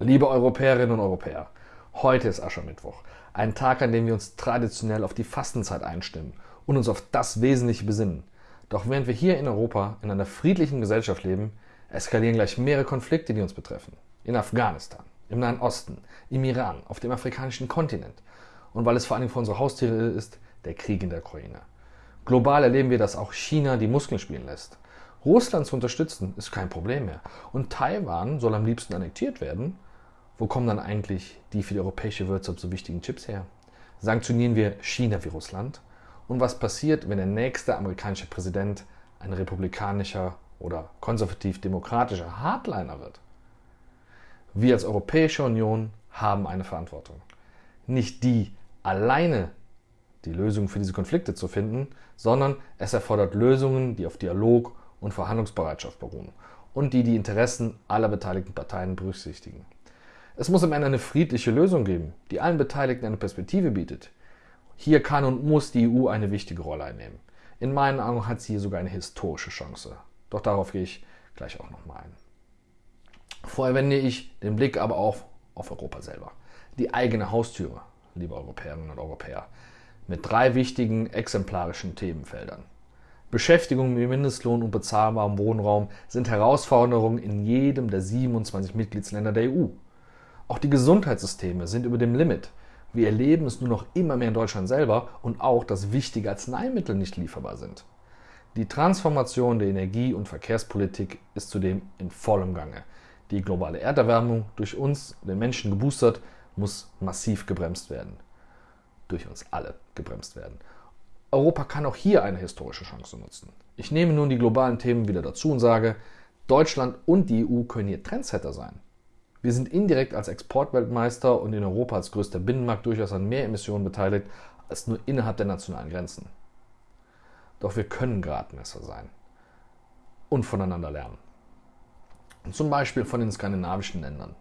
Liebe Europäerinnen und Europäer, heute ist Aschermittwoch, ein Tag, an dem wir uns traditionell auf die Fastenzeit einstimmen und uns auf das Wesentliche besinnen. Doch während wir hier in Europa in einer friedlichen Gesellschaft leben, eskalieren gleich mehrere Konflikte, die uns betreffen. In Afghanistan, im Nahen Osten, im Iran, auf dem afrikanischen Kontinent. Und weil es vor allem für unsere Haustiere ist, der Krieg in der Ukraine. Global erleben wir, dass auch China die Muskeln spielen lässt. Russland zu unterstützen ist kein Problem mehr. Und Taiwan soll am liebsten annektiert werden. Wo kommen dann eigentlich die für die europäische Wirtschaft so wichtigen Chips her? Sanktionieren wir China wie Russland? Und was passiert, wenn der nächste amerikanische Präsident ein republikanischer oder konservativ-demokratischer Hardliner wird? Wir als Europäische Union haben eine Verantwortung. Nicht die alleine die Lösung für diese Konflikte zu finden, sondern es erfordert Lösungen, die auf Dialog und Verhandlungsbereitschaft beruhen und die die Interessen aller beteiligten Parteien berücksichtigen. Es muss am Ende eine friedliche Lösung geben, die allen Beteiligten eine Perspektive bietet. Hier kann und muss die EU eine wichtige Rolle einnehmen. In meinen Augen hat sie hier sogar eine historische Chance. Doch darauf gehe ich gleich auch nochmal ein. Vorher wende ich den Blick aber auf, auf Europa selber. Die eigene Haustüre, liebe Europäerinnen und Europäer, mit drei wichtigen exemplarischen Themenfeldern. Beschäftigung mit Mindestlohn und bezahlbarem Wohnraum sind Herausforderungen in jedem der 27 Mitgliedsländer der EU. Auch die Gesundheitssysteme sind über dem Limit. Wir erleben es nur noch immer mehr in Deutschland selber und auch, dass wichtige Arzneimittel nicht lieferbar sind. Die Transformation der Energie- und Verkehrspolitik ist zudem in vollem Gange. Die globale Erderwärmung, durch uns, den Menschen geboostert, muss massiv gebremst werden. Durch uns alle gebremst werden. Europa kann auch hier eine historische Chance nutzen. Ich nehme nun die globalen Themen wieder dazu und sage, Deutschland und die EU können hier Trendsetter sein. Wir sind indirekt als Exportweltmeister und in Europa als größter Binnenmarkt durchaus an mehr Emissionen beteiligt als nur innerhalb der nationalen Grenzen. Doch wir können Gradmesser sein und voneinander lernen. Zum Beispiel von den skandinavischen Ländern.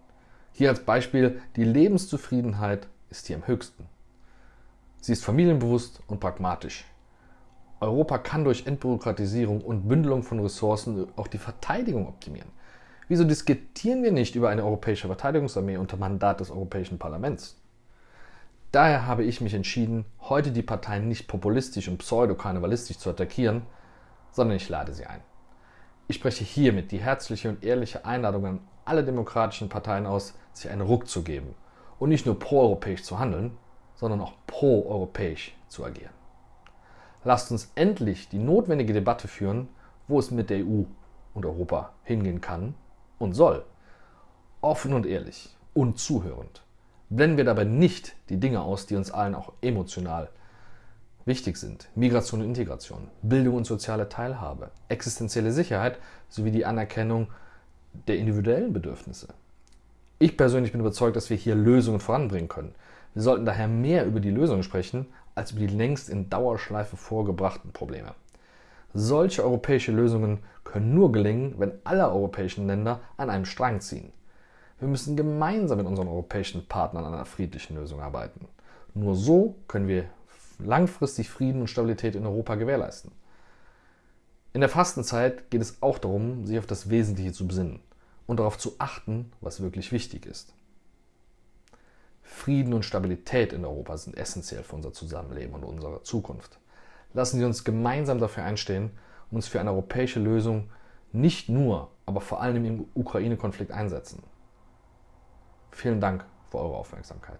Hier als Beispiel, die Lebenszufriedenheit ist hier am höchsten. Sie ist familienbewusst und pragmatisch. Europa kann durch Entbürokratisierung und Bündelung von Ressourcen auch die Verteidigung optimieren. Wieso diskutieren wir nicht über eine europäische Verteidigungsarmee unter Mandat des Europäischen Parlaments? Daher habe ich mich entschieden, heute die Parteien nicht populistisch und pseudo-karnevalistisch zu attackieren, sondern ich lade sie ein. Ich spreche hiermit die herzliche und ehrliche Einladung an alle demokratischen Parteien aus, sich einen Ruck zu geben und nicht nur proeuropäisch zu handeln, sondern auch pro-europäisch zu agieren. Lasst uns endlich die notwendige Debatte führen, wo es mit der EU und Europa hingehen kann und soll. Offen und ehrlich und zuhörend. Blenden wir dabei nicht die Dinge aus, die uns allen auch emotional wichtig sind. Migration und Integration, Bildung und soziale Teilhabe, existenzielle Sicherheit sowie die Anerkennung der individuellen Bedürfnisse. Ich persönlich bin überzeugt, dass wir hier Lösungen voranbringen können. Wir sollten daher mehr über die Lösungen sprechen, als über die längst in Dauerschleife vorgebrachten Probleme. Solche europäische Lösungen können nur gelingen, wenn alle europäischen Länder an einem Strang ziehen. Wir müssen gemeinsam mit unseren europäischen Partnern an einer friedlichen Lösung arbeiten. Nur so können wir langfristig Frieden und Stabilität in Europa gewährleisten. In der Fastenzeit geht es auch darum, sich auf das Wesentliche zu besinnen und darauf zu achten, was wirklich wichtig ist. Frieden und Stabilität in Europa sind essentiell für unser Zusammenleben und unsere Zukunft. Lassen Sie uns gemeinsam dafür einstehen und uns für eine europäische Lösung nicht nur, aber vor allem im Ukraine-Konflikt einsetzen. Vielen Dank für eure Aufmerksamkeit.